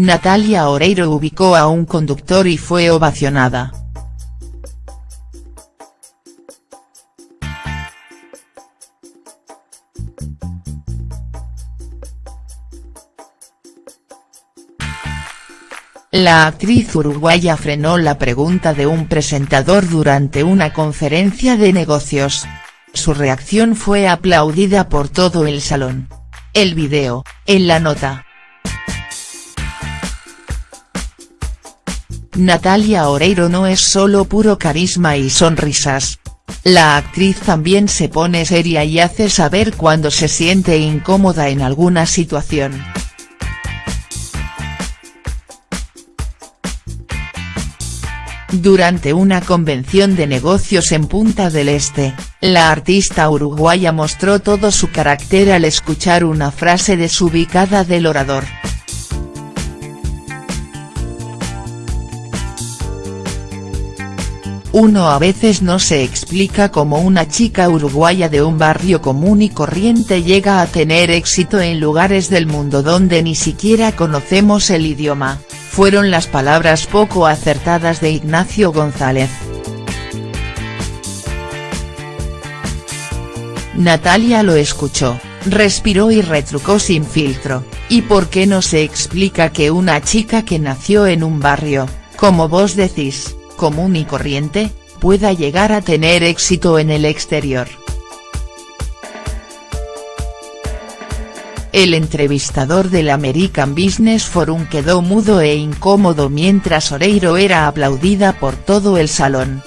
Natalia Oreiro ubicó a un conductor y fue ovacionada. La actriz uruguaya frenó la pregunta de un presentador durante una conferencia de negocios. Su reacción fue aplaudida por todo el salón. El video, en la nota. Natalia Oreiro no es solo puro carisma y sonrisas. La actriz también se pone seria y hace saber cuando se siente incómoda en alguna situación. Durante una convención de negocios en Punta del Este, la artista uruguaya mostró todo su carácter al escuchar una frase desubicada del orador. Uno a veces no se explica cómo una chica uruguaya de un barrio común y corriente llega a tener éxito en lugares del mundo donde ni siquiera conocemos el idioma fueron las palabras poco acertadas de Ignacio González. Natalia lo escuchó, respiró y retrucó sin filtro, ¿y por qué no se explica que una chica que nació en un barrio, como vos decís, común y corriente, pueda llegar a tener éxito en el exterior?. El entrevistador del American Business Forum quedó mudo e incómodo mientras Oreiro era aplaudida por todo el salón.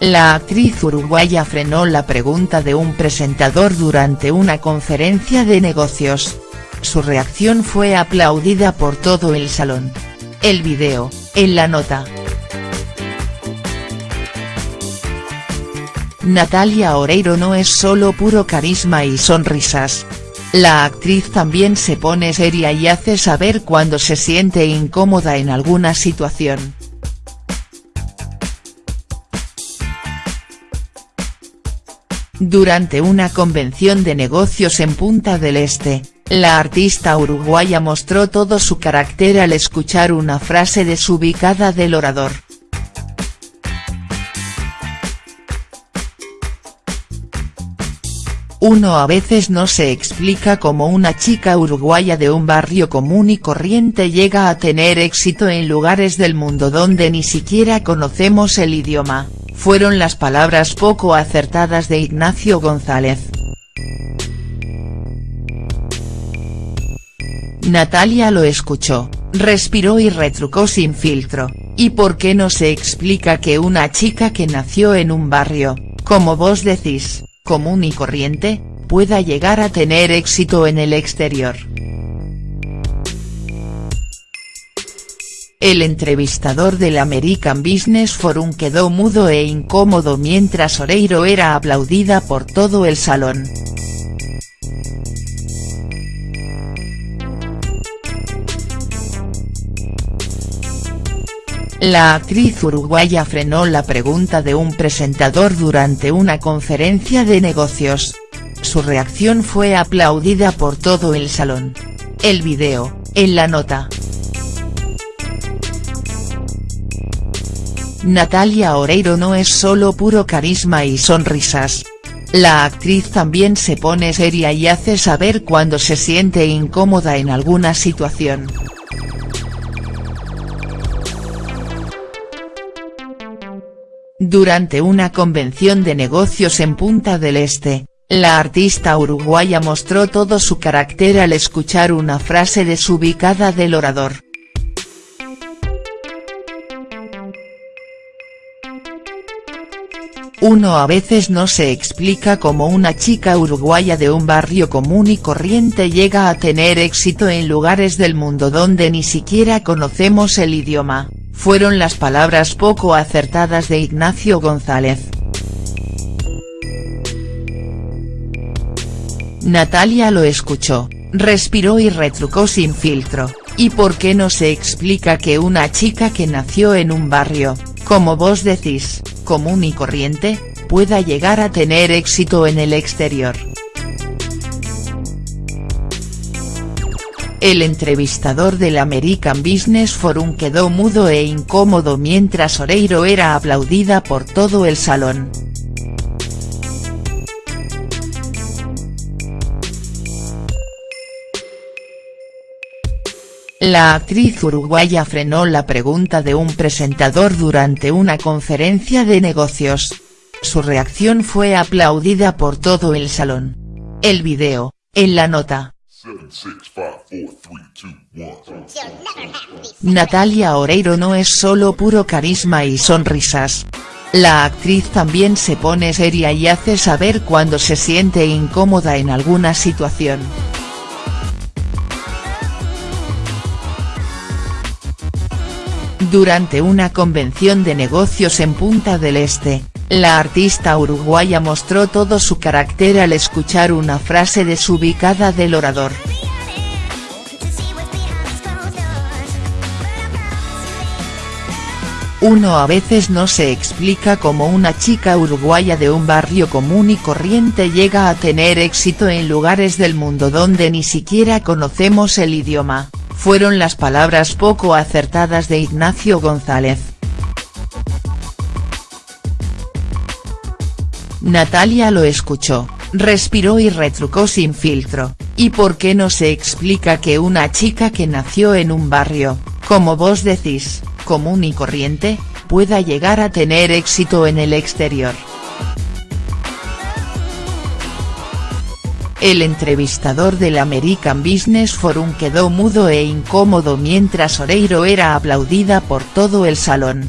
La actriz uruguaya frenó la pregunta de un presentador durante una conferencia de negocios. Su reacción fue aplaudida por todo el salón. El video, en la nota. Natalia Oreiro no es solo puro carisma y sonrisas. La actriz también se pone seria y hace saber cuando se siente incómoda en alguna situación. Durante una convención de negocios en Punta del Este, la artista uruguaya mostró todo su carácter al escuchar una frase desubicada del orador. Uno a veces no se explica cómo una chica uruguaya de un barrio común y corriente llega a tener éxito en lugares del mundo donde ni siquiera conocemos el idioma, fueron las palabras poco acertadas de Ignacio González. Natalia lo escuchó, respiró y retrucó sin filtro, ¿y por qué no se explica que una chica que nació en un barrio, como vos decís, común y corriente, pueda llegar a tener éxito en el exterior. El entrevistador del American Business Forum quedó mudo e incómodo mientras Oreiro era aplaudida por todo el salón. La actriz uruguaya frenó la pregunta de un presentador durante una conferencia de negocios. Su reacción fue aplaudida por todo el salón. El video, en la nota. Natalia Oreiro no es solo puro carisma y sonrisas. La actriz también se pone seria y hace saber cuando se siente incómoda en alguna situación. Durante una convención de negocios en Punta del Este, la artista uruguaya mostró todo su carácter al escuchar una frase desubicada del orador. Uno a veces no se explica cómo una chica uruguaya de un barrio común y corriente llega a tener éxito en lugares del mundo donde ni siquiera conocemos el idioma fueron las palabras poco acertadas de Ignacio González. Natalia lo escuchó, respiró y retrucó sin filtro, ¿y por qué no se explica que una chica que nació en un barrio, como vos decís, común y corriente, pueda llegar a tener éxito en el exterior. El entrevistador del American Business Forum quedó mudo e incómodo mientras Oreiro era aplaudida por todo el salón. La actriz uruguaya frenó la pregunta de un presentador durante una conferencia de negocios. Su reacción fue aplaudida por todo el salón. El video, en la nota. Natalia Oreiro no es solo puro carisma y sonrisas. La actriz también se pone seria y hace saber cuando se siente incómoda en alguna situación. Durante una convención de negocios en Punta del Este, la artista uruguaya mostró todo su carácter al escuchar una frase desubicada del orador. Uno a veces no se explica cómo una chica uruguaya de un barrio común y corriente llega a tener éxito en lugares del mundo donde ni siquiera conocemos el idioma, fueron las palabras poco acertadas de Ignacio González. Natalia lo escuchó, respiró y retrucó sin filtro, ¿y por qué no se explica que una chica que nació en un barrio, como vos decís, común y corriente, pueda llegar a tener éxito en el exterior?. El entrevistador del American Business Forum quedó mudo e incómodo mientras Oreiro era aplaudida por todo el salón.